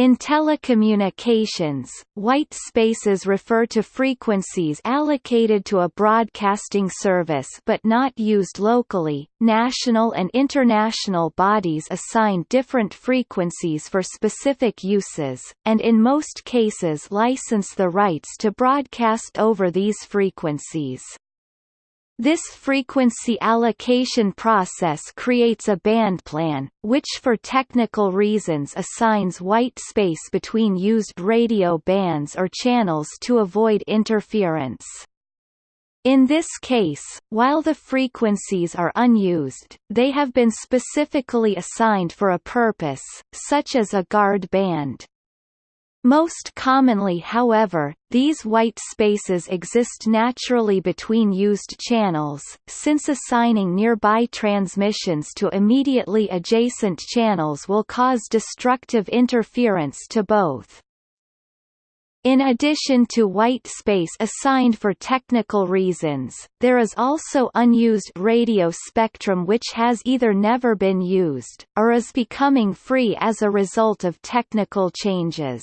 In telecommunications, white spaces refer to frequencies allocated to a broadcasting service but not used locally. National and international bodies assign different frequencies for specific uses, and in most cases license the rights to broadcast over these frequencies. This frequency allocation process creates a band plan, which for technical reasons assigns white space between used radio bands or channels to avoid interference. In this case, while the frequencies are unused, they have been specifically assigned for a purpose, such as a guard band. Most commonly however, these white spaces exist naturally between used channels, since assigning nearby transmissions to immediately adjacent channels will cause destructive interference to both. In addition to white space assigned for technical reasons, there is also unused radio spectrum which has either never been used, or is becoming free as a result of technical changes.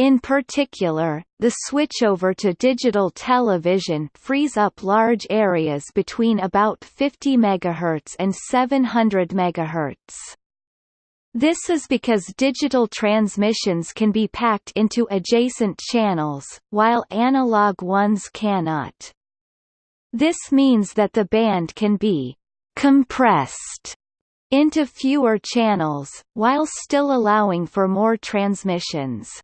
In particular, the switchover to digital television frees up large areas between about 50 MHz and 700 MHz. This is because digital transmissions can be packed into adjacent channels, while analog ones cannot. This means that the band can be compressed into fewer channels, while still allowing for more transmissions.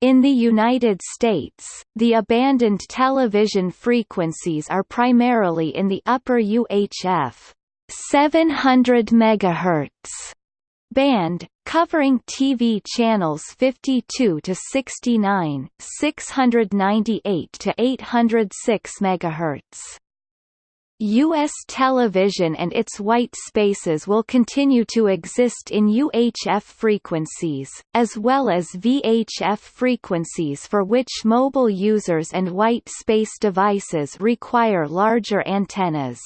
In the United States, the abandoned television frequencies are primarily in the upper UHF 700 MHz band, covering TV channels 52 to 69, 698 to 806 MHz. U.S. television and its white spaces will continue to exist in UHF frequencies, as well as VHF frequencies for which mobile users and white space devices require larger antennas.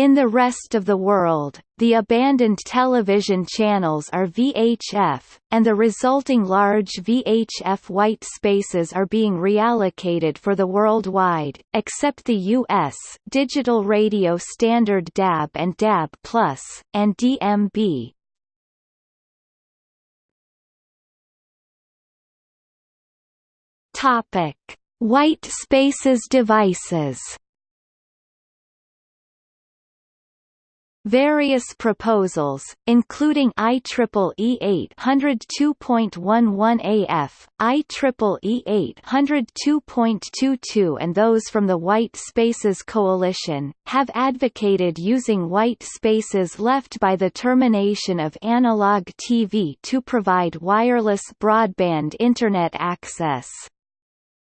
In the rest of the world, the abandoned television channels are VHF, and the resulting large VHF white spaces are being reallocated for the worldwide, except the US, digital radio standard DAB and DAB+, and DMB. White spaces devices Various proposals, including IEEE 802.11 AF, IEEE 802.22 and those from the White Spaces Coalition, have advocated using white spaces left by the termination of analog TV to provide wireless broadband Internet access.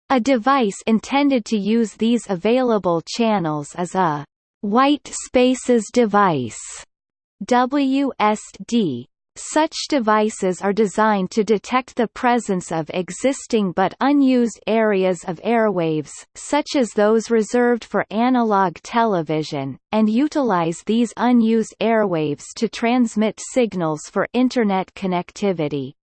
A device intended to use these available channels is a White Spaces Device WSD such devices are designed to detect the presence of existing but unused areas of airwaves, such as those reserved for analog television, and utilize these unused airwaves to transmit signals for Internet connectivity.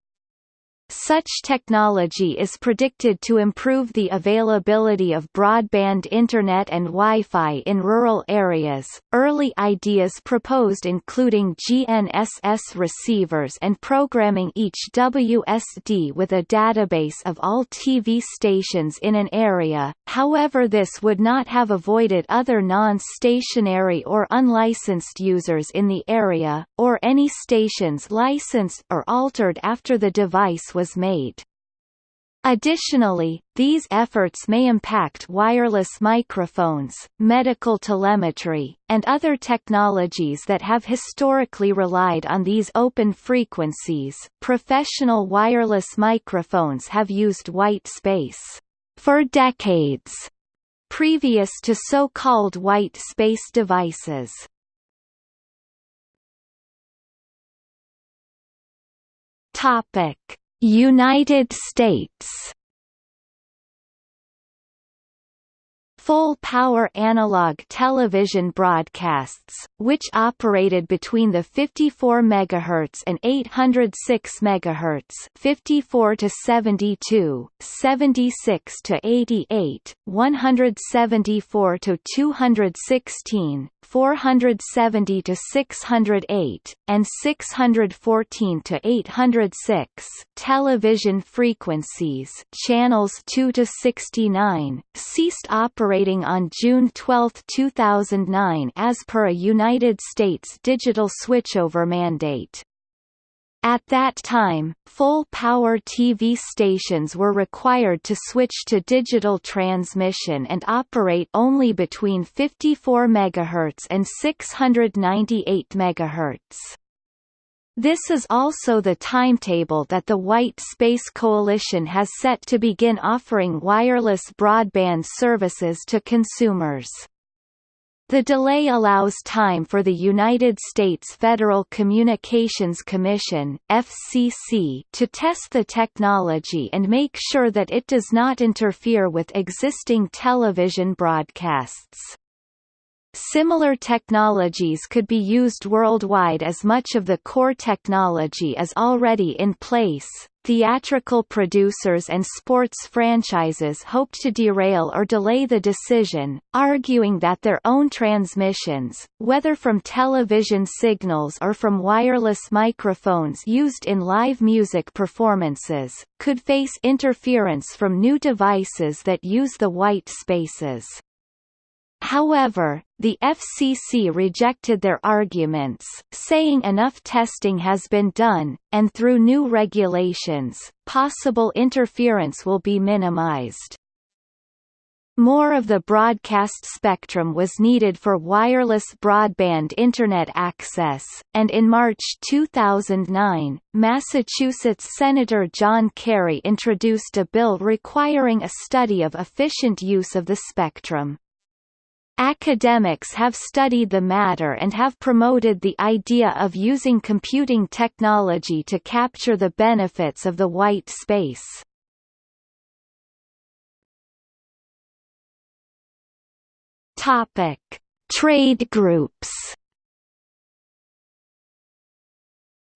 Such technology is predicted to improve the availability of broadband Internet and Wi-Fi in rural areas. Early ideas proposed including GNSS receivers and programming each WSD with a database of all TV stations in an area. However, this would not have avoided other non-stationary or unlicensed users in the area, or any stations licensed or altered after the device was made. Additionally, these efforts may impact wireless microphones, medical telemetry, and other technologies that have historically relied on these open frequencies. Professional wireless microphones have used white space for decades previous to so-called white space devices. Topic United States full-power analog television broadcasts, which operated between the 54 MHz and 806 MHz 54 to 72, 76 to 88, 174 to 216, 470 to 608, and 614 to 806 television frequencies channels 2 to 69 ceased operating on June 12, 2009 as per a United States digital switchover mandate. At that time, full-power TV stations were required to switch to digital transmission and operate only between 54 MHz and 698 MHz. This is also the timetable that the White Space Coalition has set to begin offering wireless broadband services to consumers. The delay allows time for the United States Federal Communications Commission FCC to test the technology and make sure that it does not interfere with existing television broadcasts. Similar technologies could be used worldwide as much of the core technology is already in place. Theatrical producers and sports franchises hoped to derail or delay the decision, arguing that their own transmissions, whether from television signals or from wireless microphones used in live music performances, could face interference from new devices that use the white spaces. However, the FCC rejected their arguments, saying enough testing has been done, and through new regulations, possible interference will be minimized. More of the broadcast spectrum was needed for wireless broadband Internet access, and in March 2009, Massachusetts Senator John Kerry introduced a bill requiring a study of efficient use of the spectrum. Academics have studied the matter and have promoted the idea of using computing technology to capture the benefits of the white space. Topic: Trade groups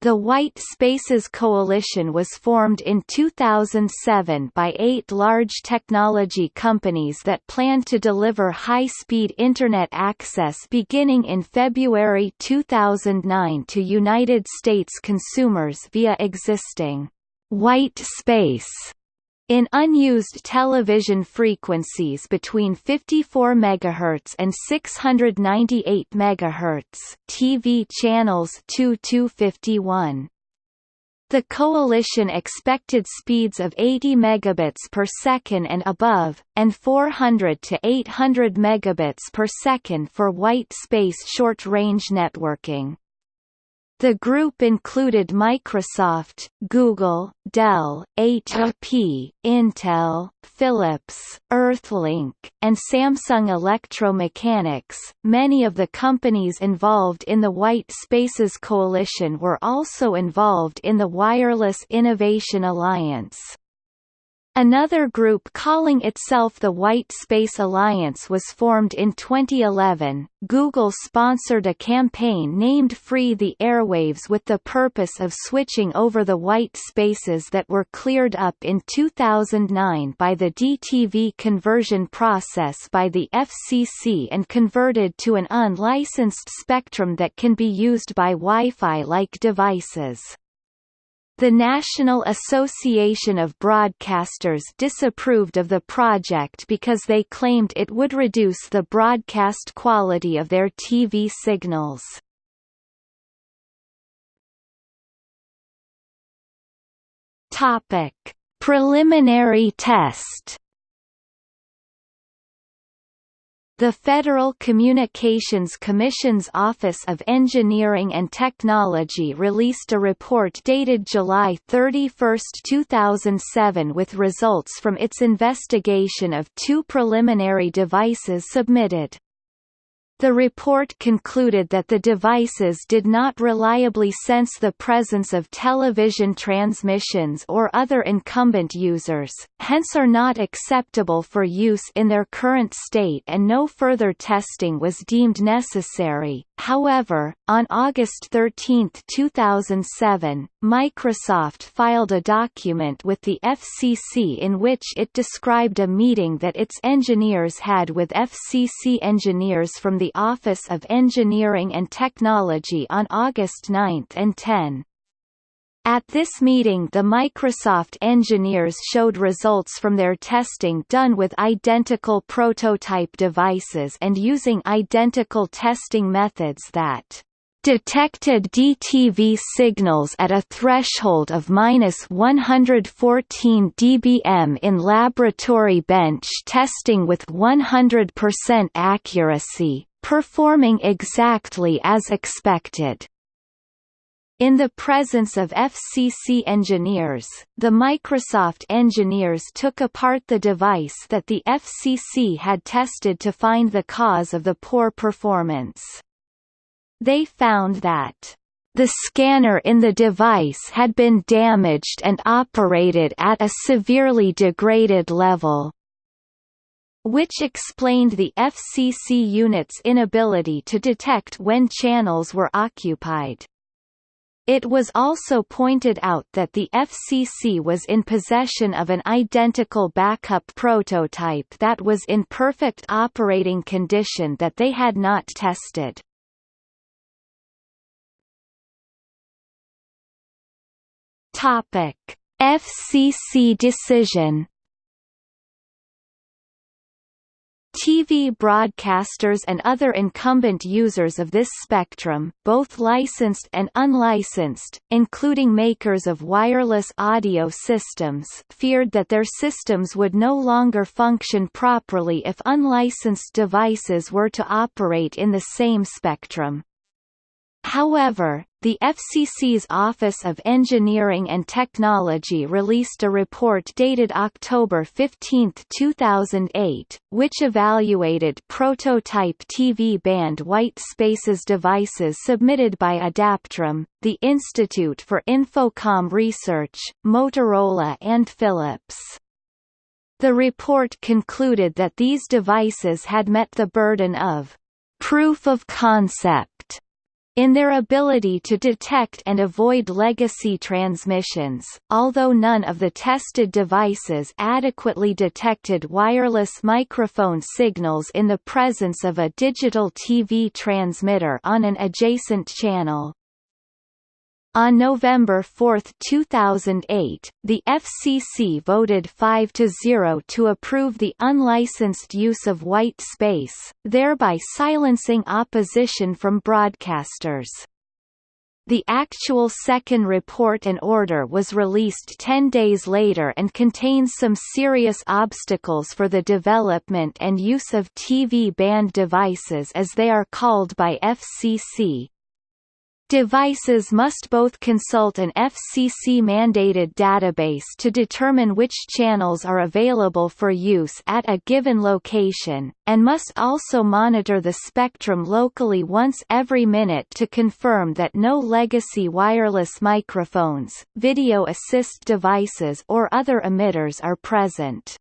The White Spaces Coalition was formed in 2007 by eight large technology companies that planned to deliver high-speed Internet access beginning in February 2009 to United States consumers via existing white space in unused television frequencies between 54 MHz and 698 MHz TV channels 2-251. The coalition expected speeds of 80 megabits per second and above, and 400 to 800 megabits per second for white space short-range networking. The group included Microsoft, Google, Dell, HP, Intel, Philips, Earthlink, and Samsung Electro-Mechanics. Many of the companies involved in the White Spaces Coalition were also involved in the Wireless Innovation Alliance. Another group calling itself the White Space Alliance was formed in 2011. Google sponsored a campaign named Free the Airwaves with the purpose of switching over the white spaces that were cleared up in 2009 by the DTV conversion process by the FCC and converted to an unlicensed spectrum that can be used by Wi-Fi-like devices. The National Association of Broadcasters disapproved of the project because they claimed it would reduce the broadcast quality of their TV signals. Topic: Preliminary test The Federal Communications Commission's Office of Engineering and Technology released a report dated July 31, 2007 with results from its investigation of two preliminary devices submitted. The report concluded that the devices did not reliably sense the presence of television transmissions or other incumbent users, hence are not acceptable for use in their current state and no further testing was deemed necessary. However, on August 13, 2007, Microsoft filed a document with the FCC in which it described a meeting that its engineers had with FCC engineers from the Office of Engineering and Technology on August 9 and 10. At this meeting the Microsoft engineers showed results from their testing done with identical prototype devices and using identical testing methods that detected DTV signals at a threshold of minus 114 dBm in laboratory bench testing with 100% accuracy, performing exactly as expected. In the presence of FCC engineers, the Microsoft engineers took apart the device that the FCC had tested to find the cause of the poor performance. They found that the scanner in the device had been damaged and operated at a severely degraded level, which explained the FCC unit's inability to detect when channels were occupied. It was also pointed out that the FCC was in possession of an identical backup prototype that was in perfect operating condition that they had not tested. Topic: FCC decision TV broadcasters and other incumbent users of this spectrum, both licensed and unlicensed, including makers of wireless audio systems feared that their systems would no longer function properly if unlicensed devices were to operate in the same spectrum. However, the FCC's Office of Engineering and Technology released a report dated October 15, 2008, which evaluated prototype TV band white spaces devices submitted by Adaptrum, the Institute for Infocomm Research, Motorola and Philips. The report concluded that these devices had met the burden of proof of concept in their ability to detect and avoid legacy transmissions, although none of the tested devices adequately detected wireless microphone signals in the presence of a digital TV transmitter on an adjacent channel. On November 4, 2008, the FCC voted five to zero to approve the unlicensed use of white space, thereby silencing opposition from broadcasters. The actual second report and order was released 10 days later and contains some serious obstacles for the development and use of TV band devices as they are called by FCC, Devices must both consult an FCC-mandated database to determine which channels are available for use at a given location, and must also monitor the spectrum locally once every minute to confirm that no legacy wireless microphones, video assist devices or other emitters are present.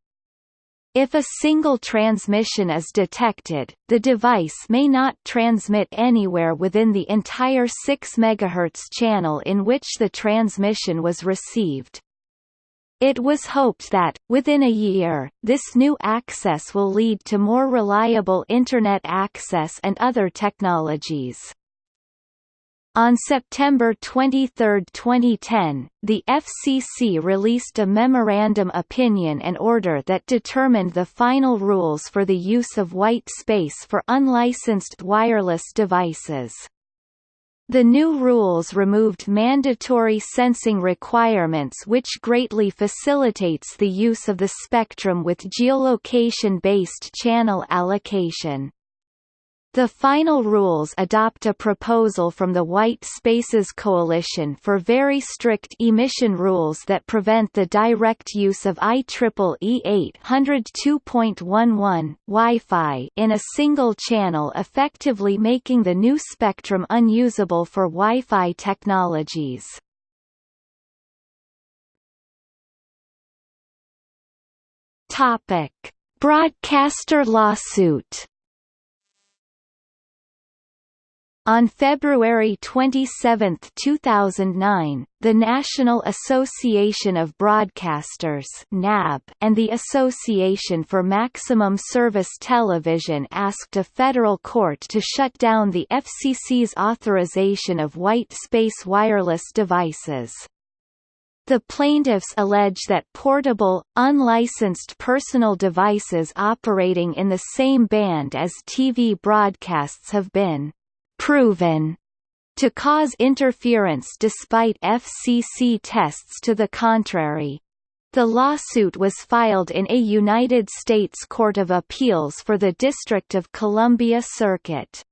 If a single transmission is detected, the device may not transmit anywhere within the entire 6 MHz channel in which the transmission was received. It was hoped that, within a year, this new access will lead to more reliable Internet access and other technologies. On September 23, 2010, the FCC released a memorandum opinion and order that determined the final rules for the use of white space for unlicensed wireless devices. The new rules removed mandatory sensing requirements which greatly facilitates the use of the spectrum with geolocation-based channel allocation. The final rules adopt a proposal from the White Spaces Coalition for very strict emission rules that prevent the direct use of IEEE 802.11 Wi-Fi in a single channel effectively making the new spectrum unusable for Wi-Fi technologies. Topic: Broadcaster lawsuit On February 27, 2009, the National Association of Broadcasters (NAB) and the Association for Maximum Service Television asked a federal court to shut down the FCC's authorization of white space wireless devices. The plaintiffs allege that portable, unlicensed personal devices operating in the same band as TV broadcasts have been proven to cause interference despite FCC tests to the contrary. The lawsuit was filed in a United States Court of Appeals for the District of Columbia Circuit.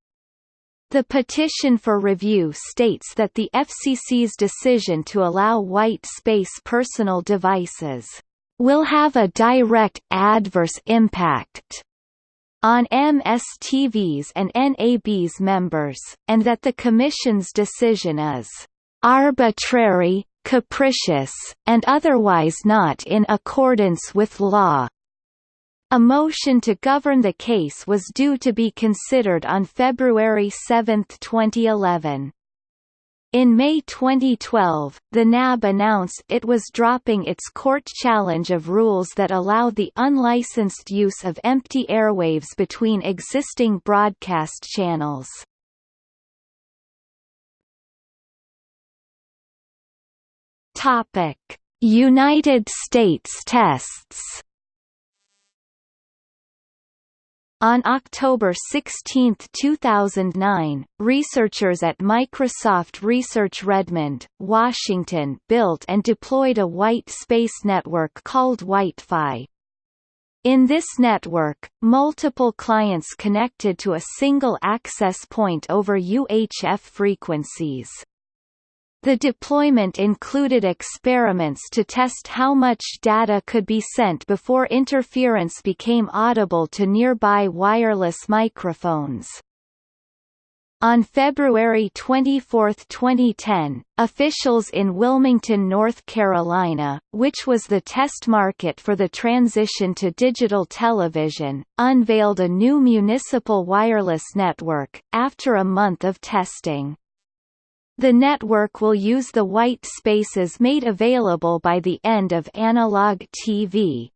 The petition for review states that the FCC's decision to allow white space personal devices will have a direct adverse impact on MSTV's and NAB's members, and that the Commission's decision is arbitrary, capricious, and otherwise not in accordance with law. A motion to govern the case was due to be considered on February 7, 2011. In May 2012, the NAB announced it was dropping its court challenge of rules that allow the unlicensed use of empty airwaves between existing broadcast channels. United States tests On October 16, 2009, researchers at Microsoft Research Redmond, Washington built and deployed a white space network called WhiteFi. In this network, multiple clients connected to a single access point over UHF frequencies. The deployment included experiments to test how much data could be sent before interference became audible to nearby wireless microphones. On February 24, 2010, officials in Wilmington, North Carolina, which was the test market for the transition to digital television, unveiled a new municipal wireless network, after a month of testing. The network will use the white spaces made available by the end of analog TV.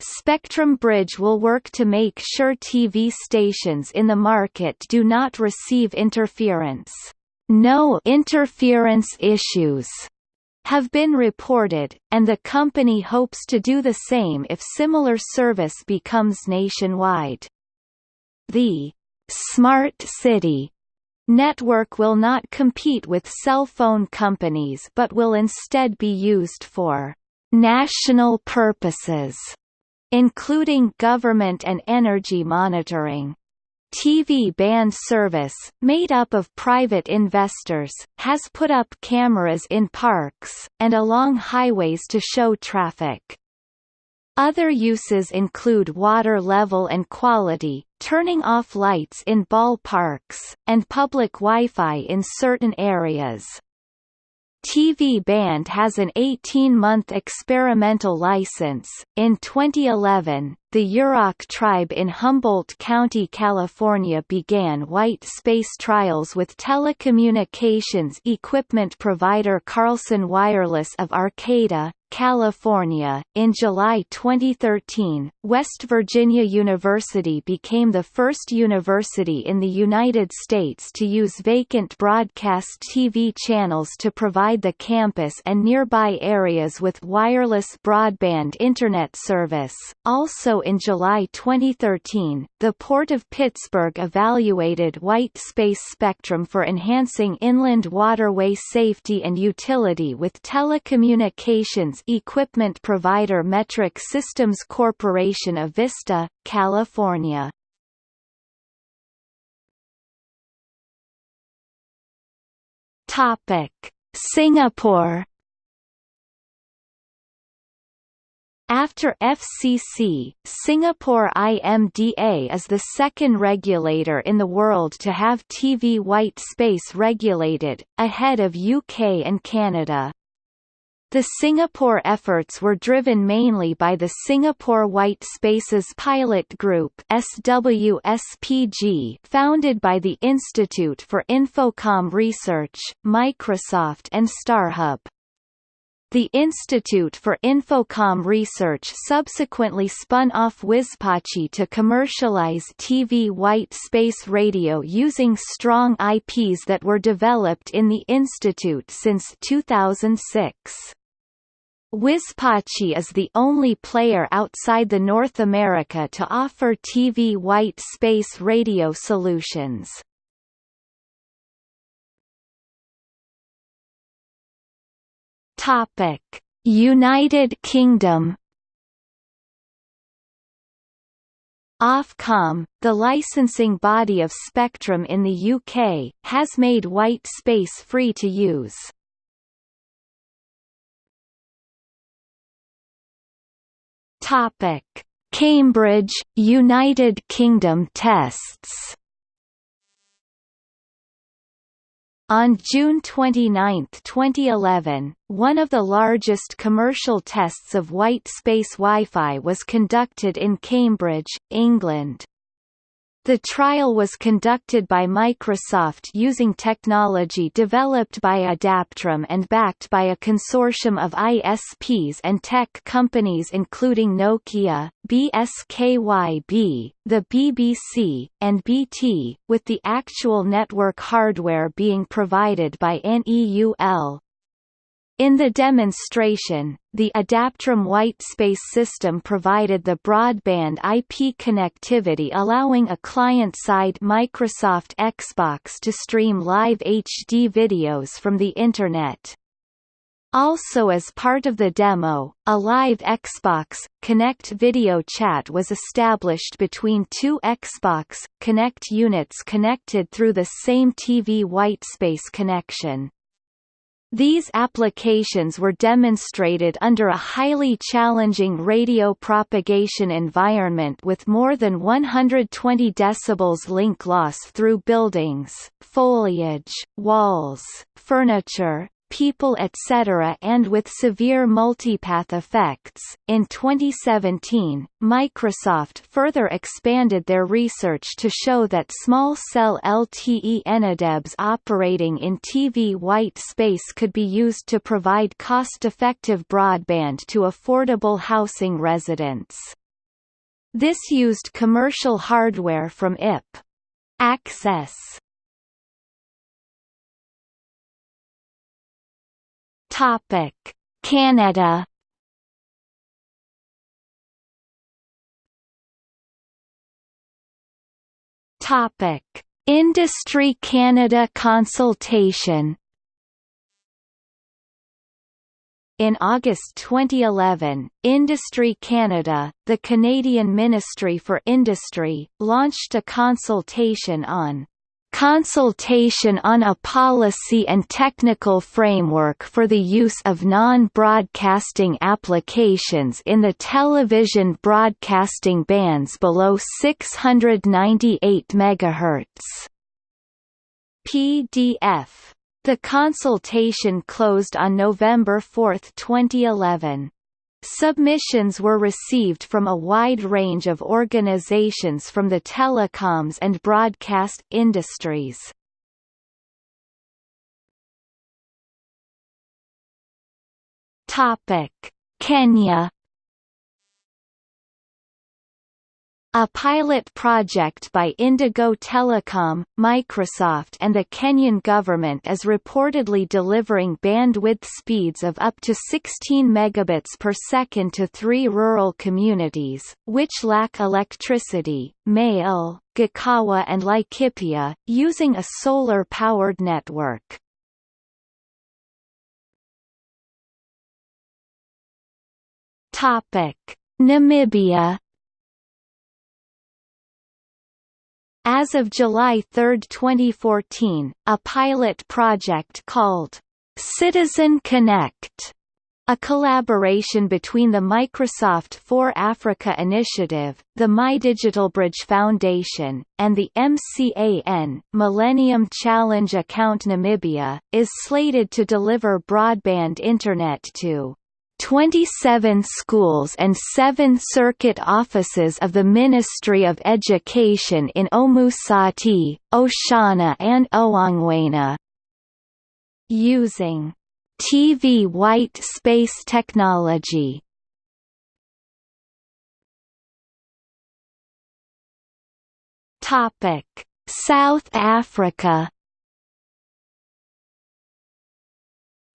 Spectrum Bridge will work to make sure TV stations in the market do not receive interference. No interference issues have been reported, and the company hopes to do the same if similar service becomes nationwide. The Smart City Network will not compete with cell phone companies but will instead be used for national purposes, including government and energy monitoring. TV band service, made up of private investors, has put up cameras in parks, and along highways to show traffic. Other uses include water level and quality, turning off lights in ballparks, and public Wi-Fi in certain areas. TV Band has an 18-month experimental license. In 2011, the Yurok tribe in Humboldt County, California began white space trials with telecommunications equipment provider Carlson Wireless of Arcata, California. In July 2013, West Virginia University became the first university in the United States to use vacant broadcast TV channels to provide the campus and nearby areas with wireless broadband Internet service. Also in July 2013, the Port of Pittsburgh evaluated white space spectrum for enhancing inland waterway safety and utility with telecommunications equipment provider Metric Systems Corporation of Vista, California. Topic: Singapore After FCC, Singapore IMDA is the second regulator in the world to have TV white space regulated, ahead of UK and Canada. The Singapore efforts were driven mainly by the Singapore White Spaces Pilot Group SWSPG founded by the Institute for Infocomm Research, Microsoft and StarHub. The Institute for Infocomm Research subsequently spun off WISPACHI to commercialize TV white space radio using strong IPs that were developed in the institute since 2006. WISPACHI is the only player outside the North America to offer TV white space radio solutions. Topic: United Kingdom. Ofcom, the licensing body of Spectrum in the UK, has made white space free to use. Topic: Cambridge, United Kingdom tests. On June 29, 2011, one of the largest commercial tests of white space Wi-Fi was conducted in Cambridge, England. The trial was conducted by Microsoft using technology developed by Adaptrum and backed by a consortium of ISPs and tech companies including Nokia, BSKYB, the BBC, and BT, with the actual network hardware being provided by NEUL, in the demonstration, the Adaptrum whitespace system provided the broadband IP connectivity allowing a client-side Microsoft Xbox to stream live HD videos from the Internet. Also as part of the demo, a live Xbox Kinect video chat was established between two Xbox Kinect units connected through the same TV whitespace connection. These applications were demonstrated under a highly challenging radio propagation environment with more than 120 dB link loss through buildings, foliage, walls, furniture, people etc. and with severe multipath effects. In 2017, Microsoft further expanded their research to show that small cell LTE eNodeBs operating in TV white space could be used to provide cost-effective broadband to affordable housing residents. This used commercial hardware from IP. Access Topic: Canada. Topic: Industry Canada consultation. In August 2011, Industry Canada, the Canadian Ministry for Industry, launched a consultation on consultation on a policy and technical framework for the use of non-broadcasting applications in the television broadcasting bands below 698 MHz. PDF. The consultation closed on November 4, 2011. Submissions were received from a wide range of organizations from the telecoms and broadcast industries. Kenya A pilot project by Indigo Telecom, Microsoft and the Kenyan government is reportedly delivering bandwidth speeds of up to 16 megabits per second to three rural communities, which lack electricity, Mail, Gakawa and Laikipia, using a solar-powered network. Namibia As of July 3, 2014, a pilot project called Citizen Connect a collaboration between the Microsoft for Africa Initiative, the MyDigitalBridge Foundation, and the MCAN Millennium Challenge Account Namibia, is slated to deliver broadband Internet to 27 schools and seven circuit offices of the Ministry of Education in Omusati, Oshana and Ohangwena. Using TV white space technology Topic: South Africa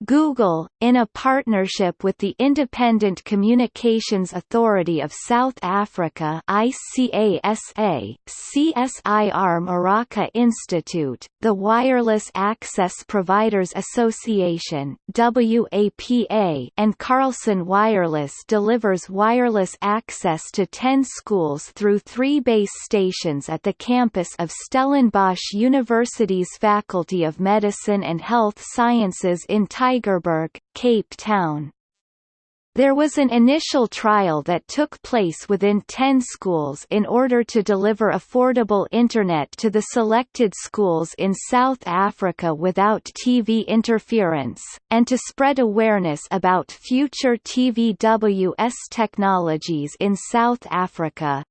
Google, in a partnership with the Independent Communications Authority of South Africa ICASA, CSIR Meraka Institute, the Wireless Access Providers Association WAPA, and Carlson Wireless delivers wireless access to 10 schools through three base stations at the campus of Stellenbosch University's Faculty of Medicine and Health Sciences in Tygerberg, Cape Town. There was an initial trial that took place within 10 schools in order to deliver affordable Internet to the selected schools in South Africa without TV interference, and to spread awareness about future TVWS technologies in South Africa.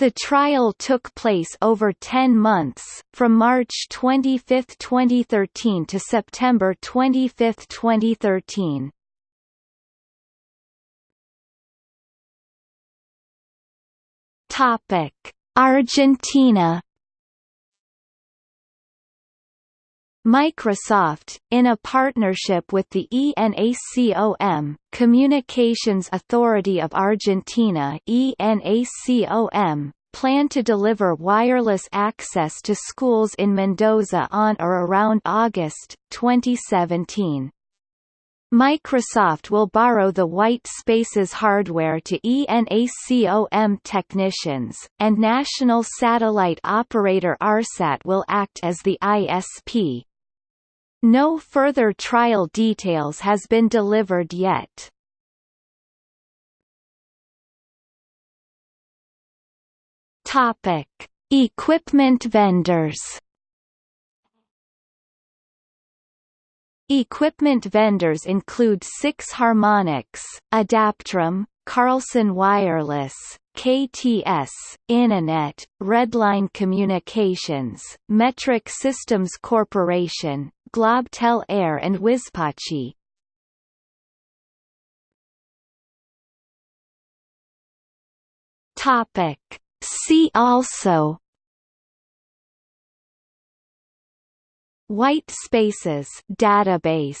The trial took place over 10 months, from March 25, 2013 to September 25, 2013. Topic: Argentina Microsoft, in a partnership with the ENACOM, Communications Authority of Argentina ENACOM, plan to deliver wireless access to schools in Mendoza on or around August, 2017. Microsoft will borrow the White Spaces hardware to ENACOM technicians, and national satellite operator ARSAT will act as the ISP. No further trial details has been delivered yet. Topic: Equipment vendors. Equipment vendors include Six Harmonics, Adaptrum, Carlson Wireless, KTS, Inonet, Redline Communications, Metric Systems Corporation, Globtel Air and Wizpachi. Topic. See also White spaces database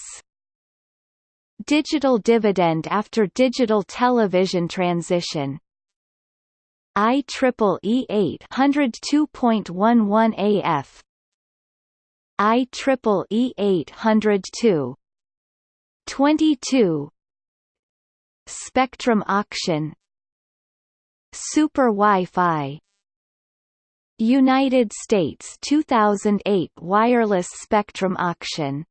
Digital dividend after digital television transition IEEE 802.11 AF IEEE 802 22 Spectrum auction Super Wi-Fi United States 2008 wireless spectrum auction